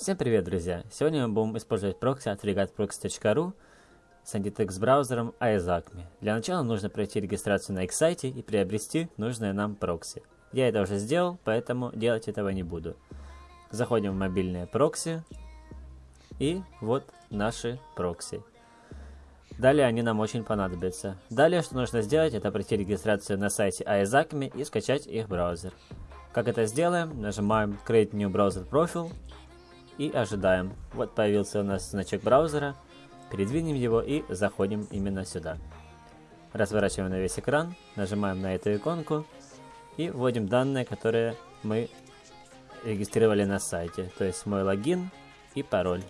Всем привет, друзья! Сегодня мы будем использовать прокси от fregatproxy.ru с Antitex браузером AESACME. Для начала нужно пройти регистрацию на их сайте и приобрести нужное нам прокси. Я это уже сделал, поэтому делать этого не буду. Заходим в мобильные прокси. И вот наши прокси. Далее они нам очень понадобятся. Далее, что нужно сделать, это пройти регистрацию на сайте AESACME и скачать их браузер. Как это сделаем? Нажимаем Create New Browser Profile и ожидаем. Вот появился у нас значок браузера. Передвинем его и заходим именно сюда. Разворачиваем на весь экран, нажимаем на эту иконку и вводим данные, которые мы регистрировали на сайте. То есть мой логин и пароль.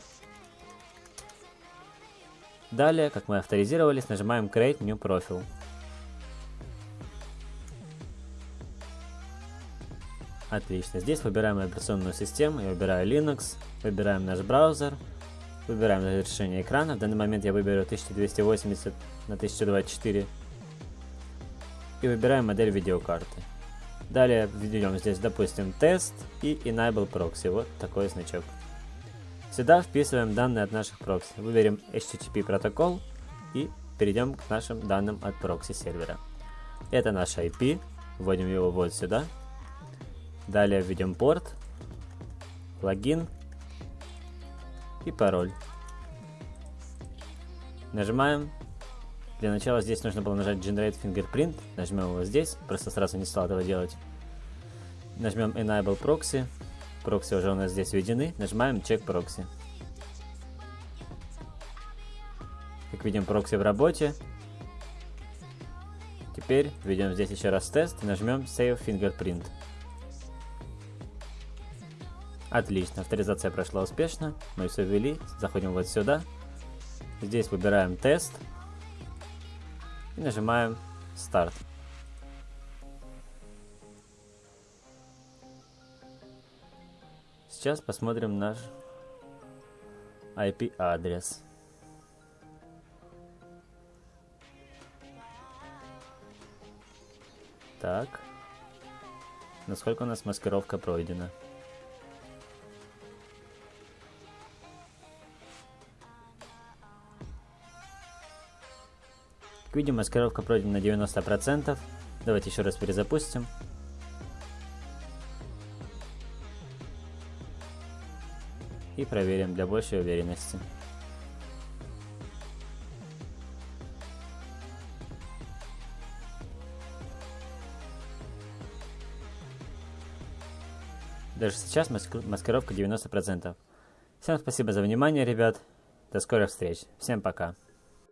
Далее, как мы авторизировались, нажимаем Create New Profile. Отлично. Здесь выбираем операционную систему. Я выбираю Linux. Выбираем наш браузер. Выбираем разрешение экрана. В данный момент я выберу 1280 на 1024. И выбираем модель видеокарты. Далее введем здесь, допустим, тест и Enable Proxy. Вот такой значок. Сюда вписываем данные от наших прокси. Выберем HTTP протокол и перейдем к нашим данным от прокси сервера. Это наш IP. Вводим его вот сюда. Далее введем порт, логин и пароль. Нажимаем. Для начала здесь нужно было нажать Generate Fingerprint. Нажмем его здесь. Просто сразу не стал этого делать. Нажмем Enable Proxy. Прокси уже у нас здесь введены. Нажимаем Check Proxy. Как видим, прокси в работе. Теперь введем здесь еще раз тест и нажмем Save Fingerprint. Отлично, авторизация прошла успешно. Мы все ввели. Заходим вот сюда. Здесь выбираем тест. И нажимаем старт. Сейчас посмотрим наш IP-адрес. Так. Насколько у нас маскировка пройдена? Как видим, маскировка пройдена на 90%. Давайте еще раз перезапустим. И проверим для большей уверенности. Даже сейчас маскировка 90%. Всем спасибо за внимание, ребят. До скорых встреч. Всем пока.